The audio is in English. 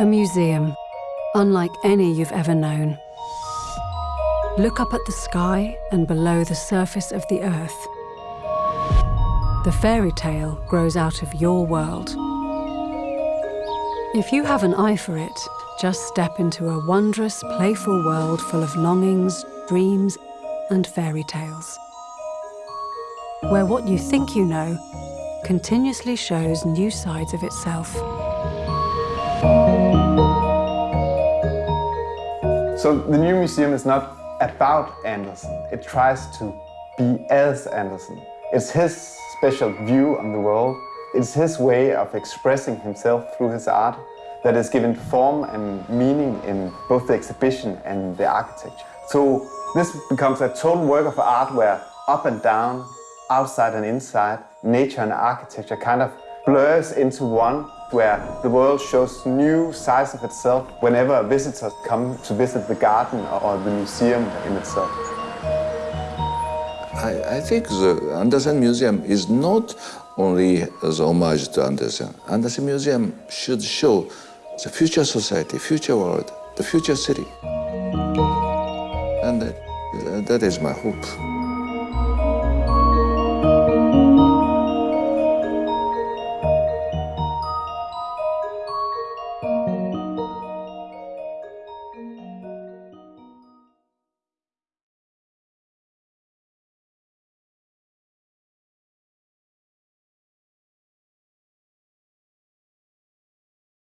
A museum, unlike any you've ever known. Look up at the sky and below the surface of the earth. The fairy tale grows out of your world. If you have an eye for it, just step into a wondrous, playful world full of longings, dreams, and fairy tales. Where what you think you know continuously shows new sides of itself. So the new museum is not about Andersen. It tries to be as Andersen. It's his special view on the world. It's his way of expressing himself through his art that is given form and meaning in both the exhibition and the architecture. So this becomes a total work of art where up and down, outside and inside, nature and architecture kind of blurs into one where the world shows new sides of itself whenever visitors come to visit the garden or the museum in itself. I, I think the Andersen Museum is not only as homage to Andersen. Andersen Museum should show the future society, future world, the future city. And that, that is my hope.